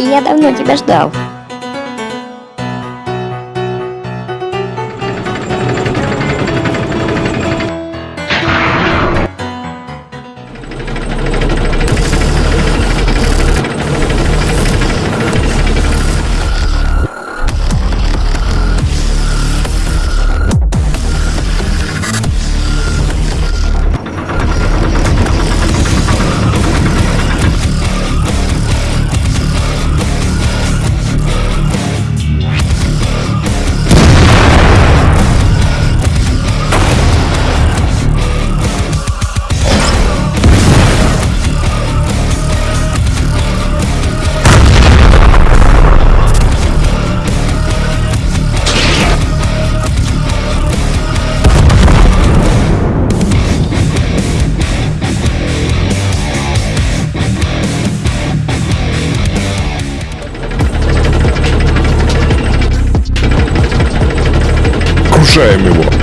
Я давно тебя ждал. shame me.